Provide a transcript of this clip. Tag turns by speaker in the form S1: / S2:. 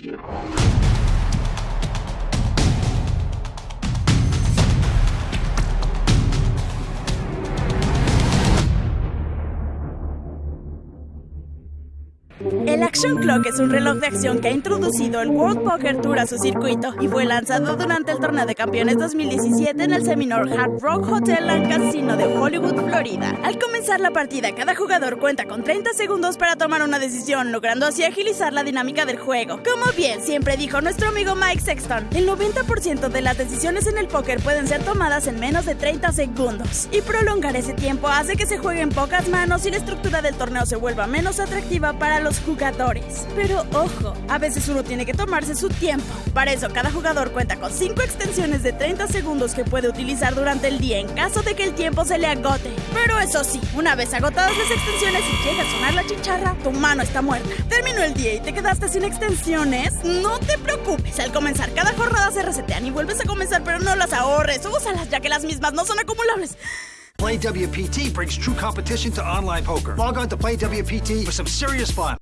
S1: Yeah. El Action Clock es un reloj de acción que ha introducido el World Poker Tour a su circuito y fue lanzado durante el Torneo de Campeones 2017 en el Seminole Hard Rock Hotel and Casino de Hollywood, Florida. Al comenzar la partida, cada jugador cuenta con 30 segundos para tomar una decisión, logrando así agilizar la dinámica del juego. Como bien siempre dijo nuestro amigo Mike Sexton, el 90% de las decisiones en el póker pueden ser tomadas en menos de 30 segundos. Y prolongar ese tiempo hace que se jueguen pocas manos y la estructura del torneo se vuelva menos atractiva para los jugadores. Pero ojo, a veces uno tiene que tomarse su tiempo. Para eso, cada jugador cuenta con 5 extensiones de 30 segundos que puede utilizar durante el día en caso de que el tiempo se le agote. Pero eso sí, una vez agotadas las extensiones y llega a sonar la chicharra, tu mano está muerta. Terminó el día y te quedaste sin extensiones. No te preocupes, al comenzar cada jornada se resetean y vuelves a comenzar, pero no las ahorres. Úsalas ya que las mismas no son acumulables.
S2: Play WPT brings true competition to online poker. Log on to Play WPT for some serious fun.